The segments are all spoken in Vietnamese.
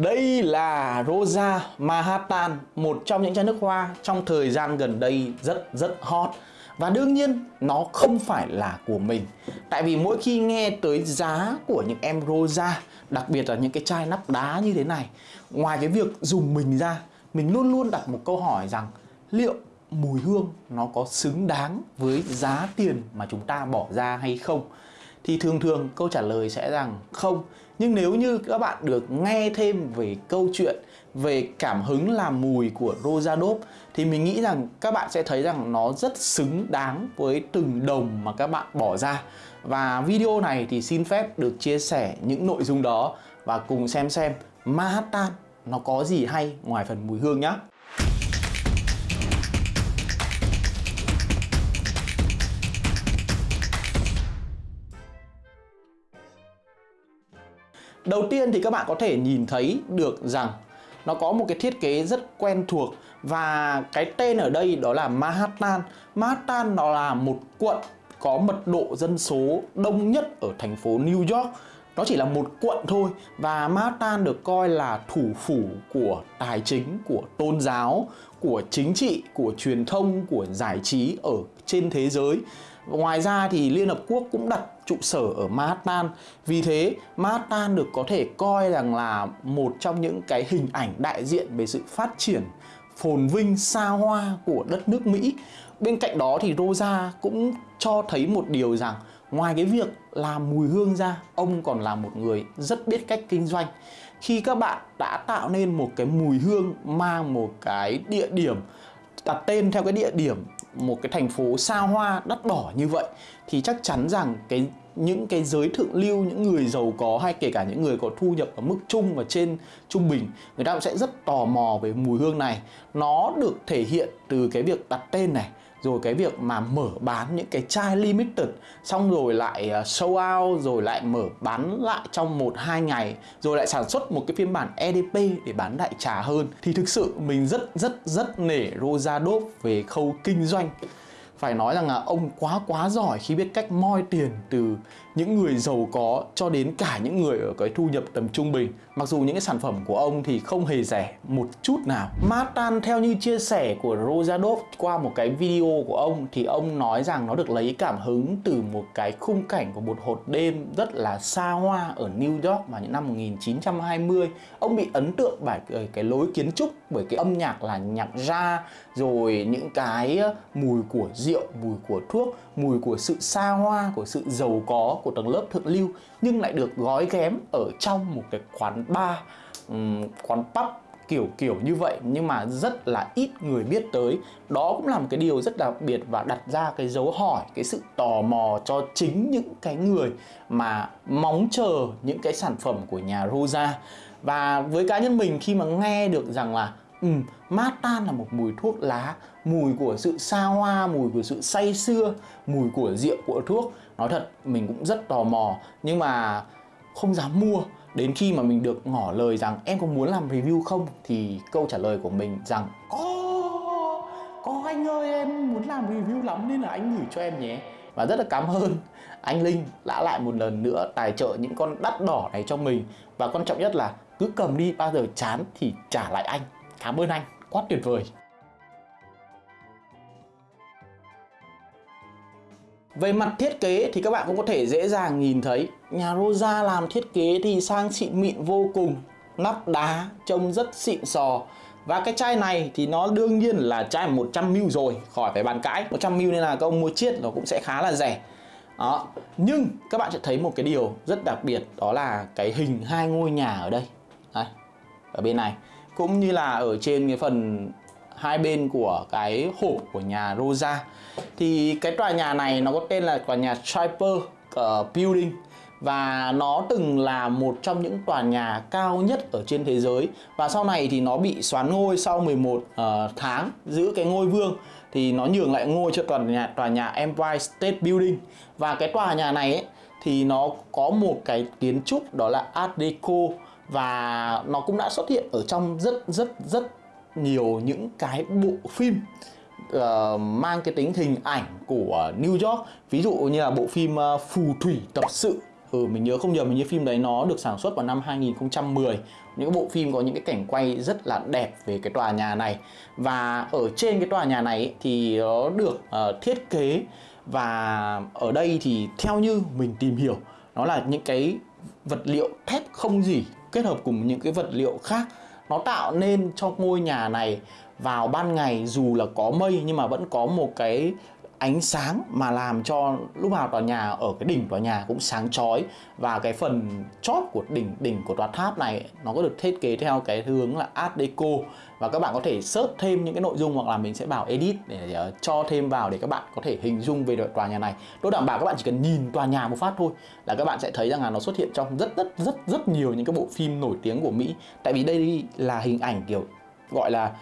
Đây là Rosa Manhattan, một trong những chai nước hoa trong thời gian gần đây rất rất hot. Và đương nhiên nó không phải là của mình Tại vì mỗi khi nghe tới giá của những em Rosa Đặc biệt là những cái chai nắp đá như thế này Ngoài cái việc dùng mình ra Mình luôn luôn đặt một câu hỏi rằng Liệu mùi hương nó có xứng đáng với giá tiền mà chúng ta bỏ ra hay không thì thường thường câu trả lời sẽ rằng không. Nhưng nếu như các bạn được nghe thêm về câu chuyện, về cảm hứng làm mùi của Rosadop thì mình nghĩ rằng các bạn sẽ thấy rằng nó rất xứng đáng với từng đồng mà các bạn bỏ ra. Và video này thì xin phép được chia sẻ những nội dung đó và cùng xem xem Manhattan nó có gì hay ngoài phần mùi hương nhé Đầu tiên thì các bạn có thể nhìn thấy được rằng nó có một cái thiết kế rất quen thuộc và cái tên ở đây đó là Manhattan. Manhattan nó là một quận có mật độ dân số đông nhất ở thành phố New York. Nó chỉ là một quận thôi và Manhattan được coi là thủ phủ của tài chính, của tôn giáo, của chính trị, của truyền thông, của giải trí ở trên thế giới. Ngoài ra thì Liên Hợp Quốc cũng đặt trụ sở ở Manhattan Vì thế Manhattan được có thể coi rằng là một trong những cái hình ảnh đại diện về sự phát triển phồn vinh xa hoa của đất nước Mỹ Bên cạnh đó thì Rosa cũng cho thấy một điều rằng Ngoài cái việc làm mùi hương ra, ông còn là một người rất biết cách kinh doanh. Khi các bạn đã tạo nên một cái mùi hương mang một cái địa điểm đặt tên theo cái địa điểm một cái thành phố xa hoa, đắt đỏ như vậy, thì chắc chắn rằng cái, những cái giới thượng lưu, những người giàu có hay kể cả những người có thu nhập ở mức trung và trên trung bình, người ta cũng sẽ rất tò mò về mùi hương này. Nó được thể hiện từ cái việc đặt tên này rồi cái việc mà mở bán những cái chai limited, xong rồi lại à, show out, rồi lại mở bán lại trong một, hai ngày, rồi lại sản xuất một cái phiên bản EDP để bán đại trà hơn, thì thực sự mình rất rất rất nể Rosadov về khâu kinh doanh phải nói rằng là ông quá quá giỏi khi biết cách moi tiền từ những người giàu có cho đến cả những người ở cái thu nhập tầm trung bình. Mặc dù những cái sản phẩm của ông thì không hề rẻ một chút nào. Matan, theo như chia sẻ của Rosadov qua một cái video của ông thì ông nói rằng nó được lấy cảm hứng từ một cái khung cảnh của một hột đêm rất là xa hoa ở New York vào những năm 1920 ông bị ấn tượng bởi cái lối kiến trúc bởi cái âm nhạc là nhạc ra rồi những cái mùi của rượu mùi của thuốc mùi của sự xa hoa của sự giàu có của tầng lớp thượng lưu nhưng lại được gói ghém ở trong một cái quán bar um, quán pub kiểu kiểu như vậy. Nhưng mà rất là ít người biết tới. Đó cũng là một cái điều rất đặc biệt và đặt ra cái dấu hỏi cái sự tò mò cho chính những cái người mà mong chờ những cái sản phẩm của nhà Rosa và với cá nhân mình khi mà nghe được rằng là mát tan là một mùi thuốc lá, mùi của sự xa hoa, mùi của sự say xưa, mùi của rượu của thuốc. Nói thật, mình cũng rất tò mò nhưng mà không dám mua. Đến khi mà mình được ngỏ lời rằng em có muốn làm review không thì câu trả lời của mình rằng có, có anh ơi em muốn làm review lắm nên là anh gửi cho em nhé. Và rất là cảm ơn anh Linh đã lại một lần nữa tài trợ những con đắt đỏ này cho mình Và quan trọng nhất là cứ cầm đi bao giờ chán thì trả lại anh. Cảm ơn anh, quá tuyệt vời. Về mặt thiết kế thì các bạn cũng có thể dễ dàng nhìn thấy. Nhà Rosa làm thiết kế thì sang xịn mịn vô cùng Nắp đá trông rất xịn sò. Và cái chai này thì nó đương nhiên là chai 100ml rồi Khỏi phải bàn cãi. 100ml nên là các ông mua chiết nó cũng sẽ khá là rẻ. Đó. Nhưng các bạn sẽ thấy một cái điều rất đặc biệt Đó là cái hình hai ngôi nhà ở đây. Đây, Ở bên này. Cũng như là ở trên cái phần hai bên của cái hộp của nhà Rosa. Thì cái tòa nhà này nó có tên là tòa nhà Striper uh, ờ, Building. Và nó từng là một trong những tòa nhà cao nhất ở trên thế giới. Và sau này thì nó bị xoán ngôi sau 11 uh, ờ, tháng giữ cái ngôi vương. Thì nó nhường lại ngôi cho tòa nhà tòa nhà Empire State Building. Và cái tòa nhà này ấy, thì nó có một cái kiến trúc đó là Art Deco và nó cũng đã xuất hiện ở trong rất rất rất nhiều những cái bộ phim uh, mang cái tính hình ảnh của New York. Ví dụ như là bộ phim uh, Phù thủy tập sự. Ừ mình nhớ không nhầm mình như phim đấy nó được sản xuất vào năm 2010 những cái bộ phim có những cái cảnh quay rất là đẹp về cái tòa nhà này. Và ở trên cái tòa nhà này ấy, thì nó được uh, thiết kế. Và ở đây thì theo như mình tìm hiểu nó là những cái vật liệu thép không gì kết hợp cùng những cái vật liệu khác, nó tạo nên cho ngôi nhà này vào ban ngày dù là có mây nhưng mà vẫn có một cái ánh sáng mà làm cho lúc nào tòa nhà ở cái đỉnh tòa nhà cũng sáng chói. Và cái phần chóp của đỉnh đỉnh của tòa tháp này nó có được thiết kế theo cái hướng là Art Deco. Và các bạn có thể search thêm những cái nội dung hoặc là mình sẽ bảo edit để uh, cho thêm vào để các bạn có thể hình dung về tòa nhà này. Tôi đảm bảo các bạn chỉ cần nhìn tòa nhà một phát thôi là các bạn sẽ thấy rằng là nó xuất hiện trong rất rất rất rất nhiều những cái bộ phim nổi tiếng của Mỹ. Tại vì đây là hình ảnh kiểu gọi là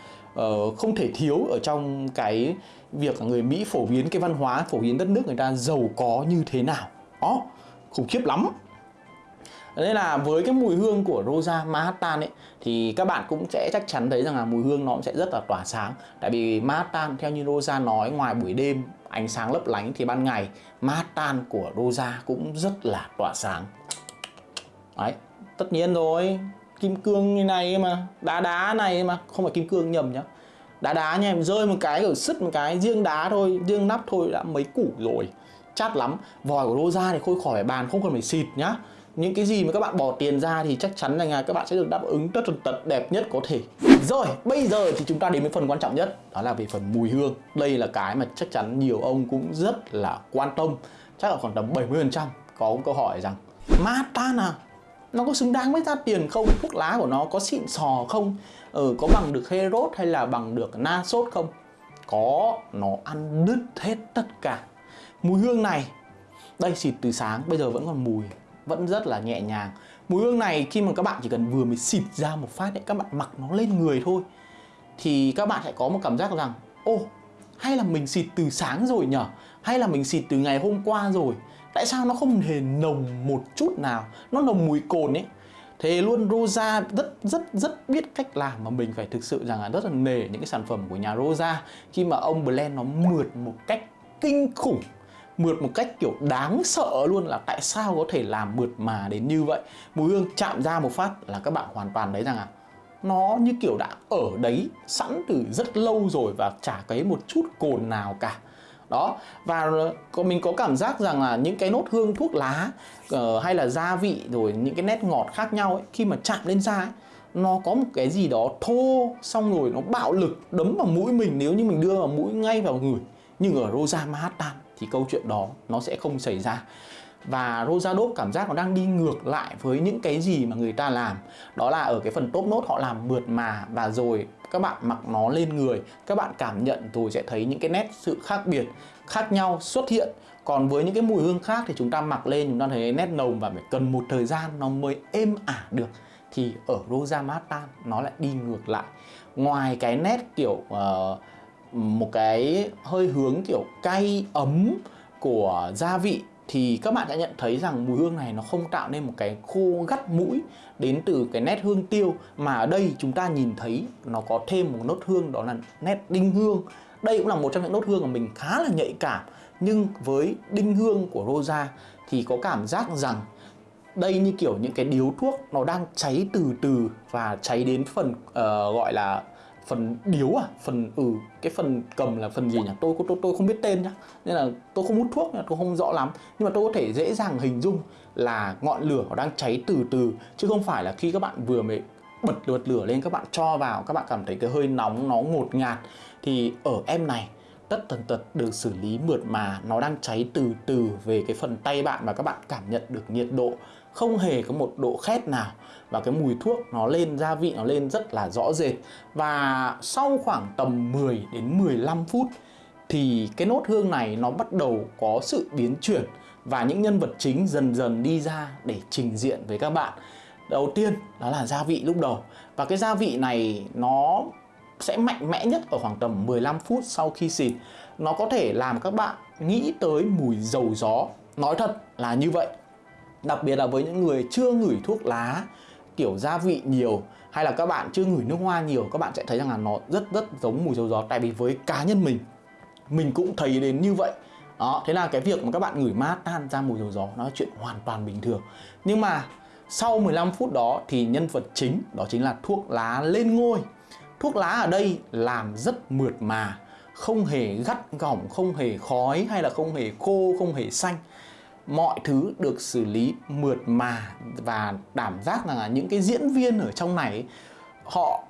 uh, không thể thiếu ở trong cái việc người Mỹ phổ biến cái văn hóa, phổ biến đất nước người ta giàu có như thế nào. Đó khủng khiếp lắm. Nên là với cái mùi hương của Rosa Manhattan ấy, thì các bạn cũng sẽ chắc chắn thấy rằng là mùi hương nó cũng sẽ rất là tỏa sáng. Tại vì Manhattan, theo như Rosa nói, ngoài buổi đêm ánh sáng lấp lánh thì ban ngày, Manhattan của Rosa cũng rất là tỏa sáng. Đấy, tất nhiên rồi. Kim cương như này mà, đá đá này mà, không phải kim cương nhầm nhá đá đá nha, em rơi một cái ở sứt một cái, riêng đá thôi, riêng nắp thôi đã mấy củ rồi. Chát lắm. Vòi của Rosa thì khôi khỏi bàn, không cần phải xịt nhá. Những cái gì mà các bạn bỏ tiền ra thì chắc chắn là các bạn sẽ được đáp ứng tất tần tật đẹp nhất có thể. Rồi, bây giờ thì chúng ta đến với phần quan trọng nhất, đó là về phần mùi hương. Đây là cái mà chắc chắn nhiều ông cũng rất là quan tâm. Chắc là khoảng tầm 70% có câu hỏi rằng mata à nó có xứng đáng với giá tiền không? Thuốc lá của nó có xịn sò không? Ừ, có bằng được Herod hay là bằng được na sốt không? Có nó ăn đứt hết tất cả. Mùi hương này đây xịt từ sáng bây giờ vẫn còn mùi vẫn rất là nhẹ nhàng. Mùi hương này khi mà các bạn chỉ cần vừa mới xịt ra một phát đấy các bạn mặc nó lên người thôi thì các bạn sẽ có một cảm giác rằng ô hay là mình xịt từ sáng rồi nhở? Hay là mình xịt từ ngày hôm qua rồi? Tại sao nó không hề nồng một chút nào? Nó nồng mùi cồn ấy. Thế luôn Rosa rất rất rất biết cách làm mà mình phải thực sự rằng là rất là nề những cái sản phẩm của nhà Rosa. Khi mà ông blend nó mượt một cách kinh khủng mượt một cách kiểu đáng sợ luôn là tại sao có thể làm mượt mà đến như vậy? Mùi hương chạm ra một phát là các bạn hoàn toàn thấy rằng à, nó như kiểu đã ở đấy sẵn từ rất lâu rồi và chả cái một chút cồn nào cả đó và có mình có cảm giác rằng là những cái nốt hương thuốc lá uh, hay là gia vị rồi những cái nét ngọt khác nhau ấy, khi mà chạm lên da ấy, nó có một cái gì đó thô xong rồi nó bạo lực đấm vào mũi mình. Nếu như mình đưa vào mũi ngay vào người nhưng ở Rosa Manhattan thì câu chuyện đó nó sẽ không xảy ra. Và Rosa Dove cảm giác nó đang đi ngược lại với những cái gì mà người ta làm. Đó là ở cái phần top nốt họ làm mượt mà và rồi các bạn mặc nó lên người các bạn cảm nhận rồi sẽ thấy những cái nét sự khác biệt khác nhau xuất hiện. Còn với những cái mùi hương khác thì chúng ta mặc lên chúng ta thấy nét nồng và phải cần một thời gian nó mới êm ả được. Thì ở Rosa Manhattan nó lại đi ngược lại. Ngoài cái nét kiểu uh, một cái hơi hướng kiểu cay ấm của gia vị thì các bạn sẽ nhận thấy rằng mùi hương này nó không tạo nên một cái khô gắt mũi đến từ cái nét hương tiêu mà ở đây chúng ta nhìn thấy nó có thêm một nốt hương đó là nét đinh hương. Đây cũng là một trong những nốt hương mà mình khá là nhạy cảm nhưng với đinh hương của Rosa thì có cảm giác rằng đây như kiểu những cái điếu thuốc nó đang cháy từ từ và cháy đến phần uh, gọi là phần điếu à phần ừ cái phần cầm là phần gì nhỉ? Tôi tôi tôi không biết tên nhá. Nên là tôi không hút thuốc tôi không rõ lắm. Nhưng mà tôi có thể dễ dàng hình dung là ngọn lửa nó đang cháy từ từ. Chứ không phải là khi các bạn vừa mới bật bật lửa lên, các bạn cho vào, các bạn cảm thấy cái hơi nóng, nó ngột ngạt. Thì ở em này, tất tần tật được xử lý mượt mà, nó đang cháy từ từ về cái phần tay bạn và các bạn cảm nhận được nhiệt độ không hề có một độ khét nào và cái mùi thuốc nó lên, gia vị nó lên rất là rõ rệt. Và sau khoảng tầm 10 đến 15 phút thì cái nốt hương này nó bắt đầu có sự biến chuyển và những nhân vật chính dần dần đi ra để trình diện với các bạn. Đầu tiên đó là gia vị lúc đầu và cái gia vị này nó sẽ mạnh mẽ nhất ở khoảng tầm 15 phút sau khi xịt. Nó có thể làm các bạn nghĩ tới mùi dầu gió. Nói thật là như vậy đặc biệt là với những người chưa ngửi thuốc lá kiểu gia vị nhiều hay là các bạn chưa ngửi nước hoa nhiều, các bạn sẽ thấy rằng là nó rất rất giống mùi dầu gió. Tại vì với cá nhân mình mình cũng thấy đến như vậy. Đó, thế là cái việc mà các bạn ngửi mát tan ra mùi dầu gió nó là chuyện hoàn toàn bình thường. Nhưng mà sau 15 phút đó thì nhân vật chính, đó chính là thuốc lá lên ngôi. Thuốc lá ở đây làm rất mượt mà, không hề gắt gỏng, không hề khói hay là không hề khô, không hề xanh mọi thứ được xử lý mượt mà và đảm giác là những cái diễn viên ở trong này họ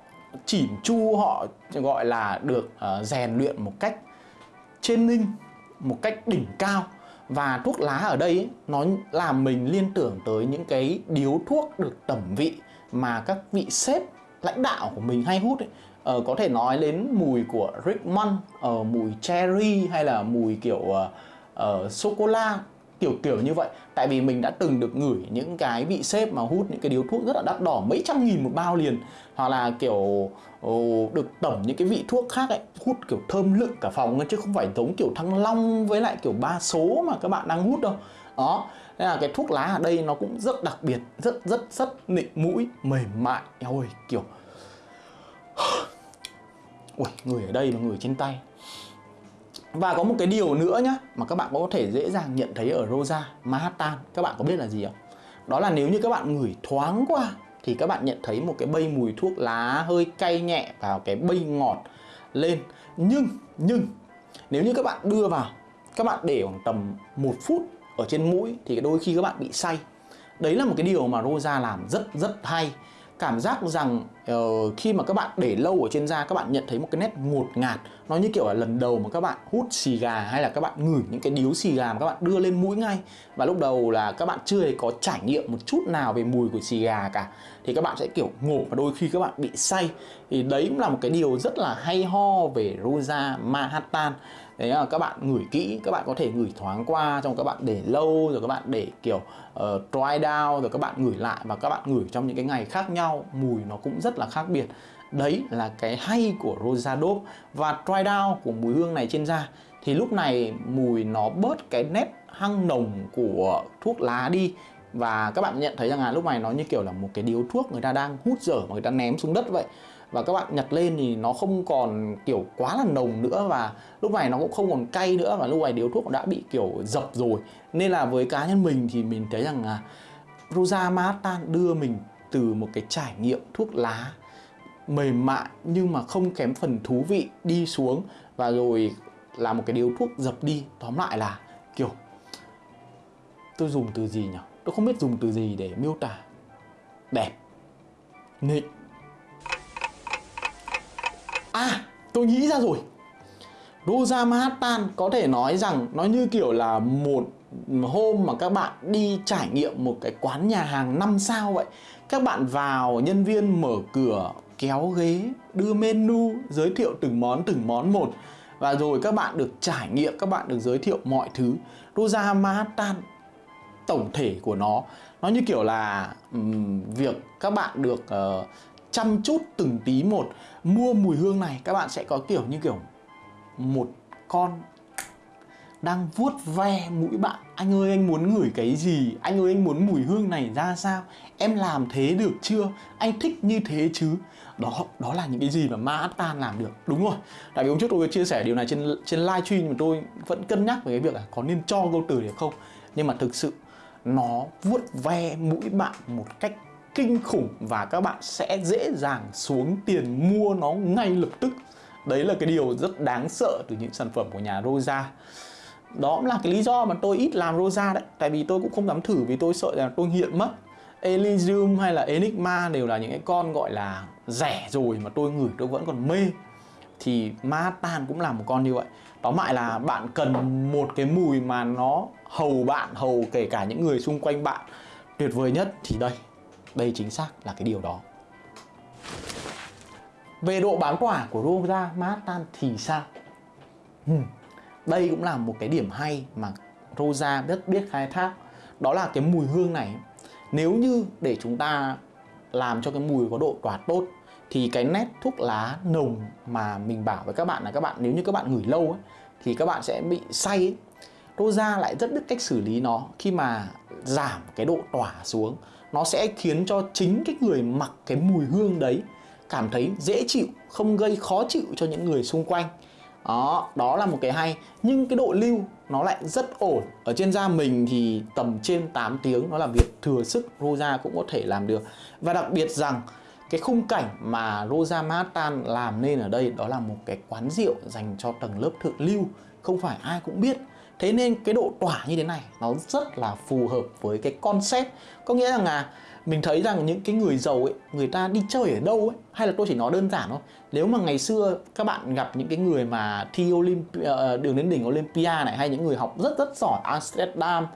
chỉn chu họ gọi là được uh, rèn luyện một cách trên ninh một cách đỉnh cao và thuốc lá ở đây ấy, nó làm mình liên tưởng tới những cái điếu thuốc được tẩm vị mà các vị sếp lãnh đạo của mình hay hút ấy. Ờ, có thể nói đến mùi của Rickman, uh, ờ, mùi cherry hay là mùi kiểu uh, uh, sô cô la kiểu kiểu như vậy. Tại vì mình đã từng được ngửi những cái vị sếp mà hút những cái điếu thuốc rất là đắt đỏ mấy trăm nghìn một bao liền. Hoặc là kiểu oh, được tẩm những cái vị thuốc khác ấy hút kiểu thơm lựng cả phòng chứ không phải giống kiểu thăng long với lại kiểu ba số mà các bạn đang hút đâu. Đó nên là cái thuốc lá ở đây nó cũng rất đặc biệt rất rất rất nịnh mũi mềm mại. Ôi kiểu ui người ở đây mà người trên tay và có một cái điều nữa nhá, mà các bạn có thể dễ dàng nhận thấy ở Rosa Manhattan. Các bạn có biết là gì không? Đó là nếu như các bạn ngửi thoáng qua, thì các bạn nhận thấy một cái bay mùi thuốc lá hơi cay nhẹ vào cái bay ngọt lên. Nhưng nhưng, nếu như các bạn đưa vào, các bạn để khoảng tầm một phút ở trên mũi, thì đôi khi các bạn bị say. Đấy là một cái điều mà Rosa làm rất rất hay cảm giác rằng uh, khi mà các bạn để lâu ở trên da các bạn nhận thấy một cái nét ngột ngạt. Nó như kiểu là lần đầu mà các bạn hút xì gà hay là các bạn ngửi những cái điếu xì gà mà các bạn đưa lên mũi ngay. Và lúc đầu là các bạn chưa hề có trải nghiệm một chút nào về mùi của xì gà cả thì các bạn sẽ kiểu ngộp và đôi khi các bạn bị say. Thì đấy cũng là một cái điều rất là hay ho về Rosa Manhattan. Đấy là các bạn ngửi kỹ các bạn có thể ngửi thoáng qua trong các bạn để lâu rồi các bạn để kiểu uh, dry down rồi các bạn ngửi lại và các bạn ngửi trong những cái ngày khác nhau. Mùi nó cũng rất là khác biệt. Đấy là cái hay của Rosa Dope. Và dry down của mùi hương này trên da thì lúc này mùi nó bớt cái nét hăng nồng của thuốc lá đi và các bạn nhận thấy rằng là lúc này nó như kiểu là một cái điếu thuốc người ta đang hút dở mà người ta ném xuống đất vậy. Và các bạn nhặt lên thì nó không còn kiểu quá là nồng nữa và lúc này nó cũng không còn cay nữa và lúc này điếu thuốc đã bị kiểu dập rồi. Nên là với cá nhân mình thì mình thấy rằng là Rosa Manhattan đưa mình từ một cái trải nghiệm thuốc lá mềm mại nhưng mà không kém phần thú vị đi xuống và rồi là một cái điếu thuốc dập đi. Tóm lại là kiểu, tôi dùng từ gì nhỉ? Tôi không biết dùng từ gì để miêu tả. Đẹp. Nịnh. À tôi nghĩ ra rồi. Rosa Manhattan có thể nói rằng nó như kiểu là một hôm mà các bạn đi trải nghiệm một cái quán nhà hàng 5 sao vậy. Các bạn vào, nhân viên mở cửa, kéo ghế, đưa menu, giới thiệu từng món từng món một. Và rồi các bạn được trải nghiệm, các bạn được giới thiệu mọi thứ. Rosa Manhattan tổng thể của nó. Nó như kiểu là um, việc các bạn được uh, chăm chút từng tí một mua mùi hương này các bạn sẽ có kiểu như kiểu một con đang vuốt ve mũi bạn. Anh ơi anh muốn ngửi cái gì? Anh ơi anh muốn mùi hương này ra sao? Em làm thế được chưa? Anh thích như thế chứ? Đó đó là những cái gì mà ma Manhattan làm được. Đúng rồi. Tại vì hôm trước tôi chia sẻ điều này trên trên live stream mà tôi vẫn cân nhắc về cái việc là có nên cho câu từ để không. Nhưng mà thực sự nó vuốt ve mũi bạn một cách kinh khủng và các bạn sẽ dễ dàng xuống tiền mua nó ngay lập tức. Đấy là cái điều rất đáng sợ từ những sản phẩm của nhà Rosa. Đó cũng là cái lý do mà tôi ít làm Rosa đấy, tại vì tôi cũng không dám thử, vì tôi sợ là tôi nghiện mất. Elysium hay là Enigma đều là những cái con gọi là rẻ rồi mà tôi ngửi tôi vẫn còn mê. Thì Manhattan cũng là một con như vậy tóm lại là bạn cần một cái mùi mà nó hầu bạn, hầu kể cả những người xung quanh bạn tuyệt vời nhất thì đây đây chính xác là cái điều đó. Về độ bám tỏa của Rosa Manhattan thì sao? Hmm. đây cũng là một cái điểm hay mà Rosa rất biết khai thác. Đó là cái mùi hương này. Nếu như để chúng ta làm cho cái mùi có độ tỏa tốt thì cái nét thuốc lá nồng mà mình bảo với các bạn là các bạn nếu như các bạn ngửi lâu ấy, thì các bạn sẽ bị say ấy. Rosa lại rất biết cách xử lý nó. Khi mà giảm cái độ tỏa xuống nó sẽ khiến cho chính cái người mặc cái mùi hương đấy cảm thấy dễ chịu không gây khó chịu cho những người xung quanh. Đó đó là một cái hay. Nhưng cái độ lưu nó lại rất ổn. Ở trên da mình thì tầm trên 8 tiếng nó là việc thừa sức Rosa cũng có thể làm được. Và đặc biệt rằng cái khung cảnh mà Rosa Manhattan làm nên ở đây đó là một cái quán rượu dành cho tầng lớp thượng lưu không phải ai cũng biết. Thế nên cái độ tỏa như thế này nó rất là phù hợp với cái concept. Có nghĩa rằng là mình thấy rằng những cái người giàu ấy người ta đi chơi ở đâu ấy hay là tôi chỉ nói đơn giản thôi. Nếu mà ngày xưa các bạn gặp những cái người mà thi Olympia, ờ, đường đến đỉnh Olympia này hay những người học rất rất giỏi Amsterdam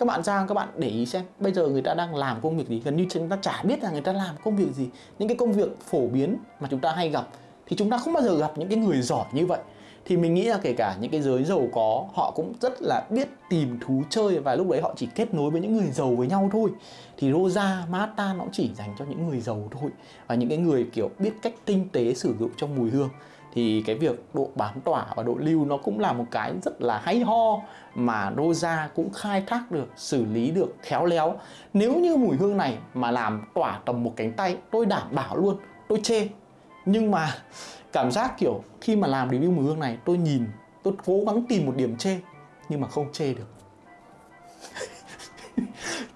các bạn ra, các bạn để ý xem, bây giờ người ta đang làm công việc gì? Gần như chúng ta chả biết là người ta làm công việc gì. Những cái công việc phổ biến mà chúng ta hay gặp thì chúng ta không bao giờ gặp những cái người giỏi như vậy. Thì mình nghĩ là kể cả những cái giới giàu có, họ cũng rất là biết tìm thú chơi và lúc đấy họ chỉ kết nối với những người giàu với nhau thôi. Thì Rosa Mata nó chỉ dành cho những người giàu thôi và những cái người kiểu biết cách tinh tế sử dụng trong mùi hương thì cái việc độ bám tỏa và độ lưu nó cũng là một cái rất là hay ho mà Rosa cũng khai thác được, xử lý được khéo léo. Nếu như mùi hương này mà làm tỏa tầm một cánh tay, tôi đảm bảo luôn, tôi chê. Nhưng mà cảm giác kiểu khi mà làm review mùi hương này tôi nhìn tôi cố gắng tìm một điểm chê nhưng mà không chê được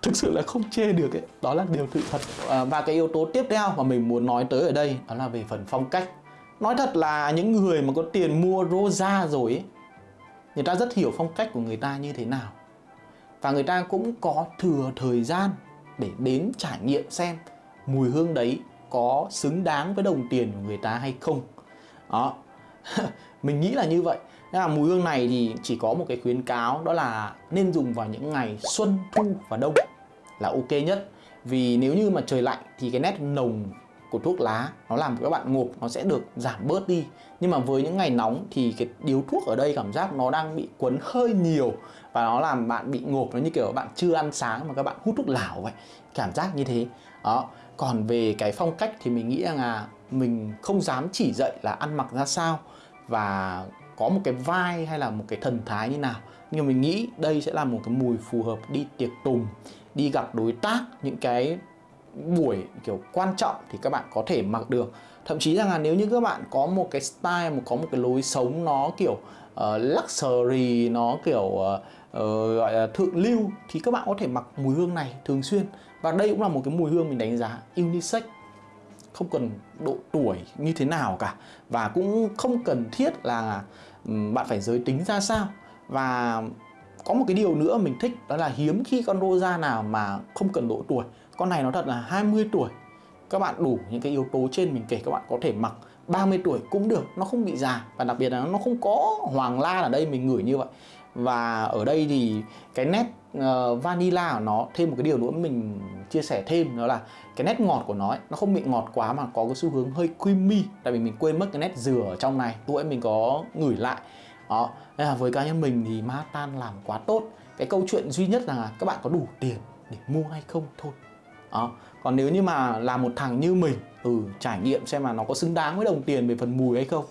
thực sự là không chê được ấy đó là điều sự thật à, và cái yếu tố tiếp theo mà mình muốn nói tới ở đây đó là về phần phong cách nói thật là những người mà có tiền mua rosa rồi ấy, người ta rất hiểu phong cách của người ta như thế nào. Và người ta cũng có thừa thời gian để đến trải nghiệm xem mùi hương đấy có xứng đáng với đồng tiền của người ta hay không. Đó. Mình nghĩ là như vậy. Nên là mùi hương này thì chỉ có một cái khuyến cáo, đó là nên dùng vào những ngày xuân thu và đông là ok nhất. Vì nếu như mà trời lạnh thì cái nét nồng của thuốc lá, nó làm các bạn ngộp, nó sẽ được giảm bớt đi. Nhưng mà với những ngày nóng thì cái điếu thuốc ở đây cảm giác nó đang bị quấn hơi nhiều và nó làm bạn bị ngộp. Nó như kiểu bạn chưa ăn sáng mà các bạn hút thuốc lảo vậy cảm giác như thế. Đó. Còn về cái phong cách thì mình nghĩ rằng là mình không dám chỉ dạy là ăn mặc ra sao và có một cái vai hay là một cái thần thái như nào. Nhưng mình nghĩ đây sẽ là một cái mùi phù hợp đi tiệc tùng, đi gặp đối tác, những cái buổi kiểu quan trọng thì các bạn có thể mặc được. Thậm chí rằng là nếu như các bạn có một cái style một có một cái lối sống nó kiểu uh, luxury nó kiểu uh, uh, gọi là thượng lưu thì các bạn có thể mặc mùi hương này thường xuyên. Và đây cũng là một cái mùi hương mình đánh giá unisex. Không cần độ tuổi như thế nào cả. Và cũng không cần thiết là bạn phải giới tính ra sao. Và có một cái điều nữa mình thích đó là hiếm khi con rosa nào mà không cần độ tuổi con này nó thật là 20 tuổi. Các bạn đủ những cái yếu tố trên mình kể các bạn có thể mặc. 30 tuổi cũng được nó không bị già. Và đặc biệt là nó không có hoàng la ở đây mình ngửi như vậy. Và ở đây thì cái nét uh, vanilla của nó thêm một cái điều nữa mình chia sẻ thêm đó là cái nét ngọt của nó ấy, nó không bị ngọt quá mà có cái xu hướng hơi creamy. Tại vì mình quên mất cái nét dừa ở trong này tuổi mình có ngửi lại. Đó nên là với cá nhân mình thì Manhattan làm quá tốt. Cái câu chuyện duy nhất là các bạn có đủ tiền để mua hay không thôi đó. Còn nếu như mà là một thằng như mình ừ trải nghiệm xem mà nó có xứng đáng với đồng tiền về phần mùi hay không,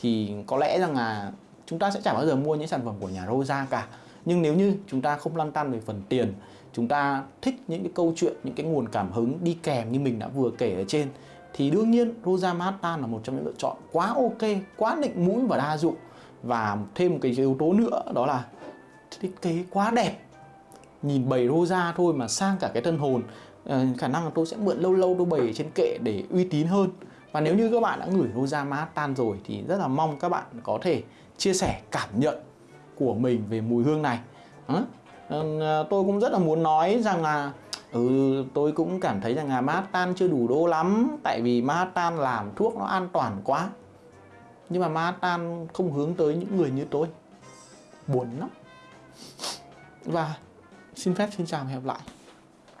thì có lẽ rằng là chúng ta sẽ chẳng bao giờ mua những sản phẩm của nhà Rosa cả. Nhưng nếu như chúng ta không lăn tăn về phần tiền, chúng ta thích những cái câu chuyện, những cái nguồn cảm hứng đi kèm như mình đã vừa kể ở trên, thì đương nhiên Rosa mata là một trong những lựa chọn quá ok, quá định mũi và đa dụng. Và thêm một cái yếu tố nữa, đó là thiết kế quá đẹp. Nhìn bầy Rosa thôi mà sang cả cái thân hồn Ờ, khả năng là tôi sẽ mượn lâu lâu đôi bày trên kệ để uy tín hơn. Và nếu như các bạn đã ngửi Rosa tan rồi thì rất là mong các bạn có thể chia sẻ cảm nhận của mình về mùi hương này. À, tôi cũng rất là muốn nói rằng là ừ, tôi cũng cảm thấy rằng là tan chưa đủ đô lắm tại vì Manhattan làm thuốc nó an toàn quá. Nhưng mà Manhattan không hướng tới những người như tôi. Buồn lắm. Và xin phép xin chào và hẹn gặp lại.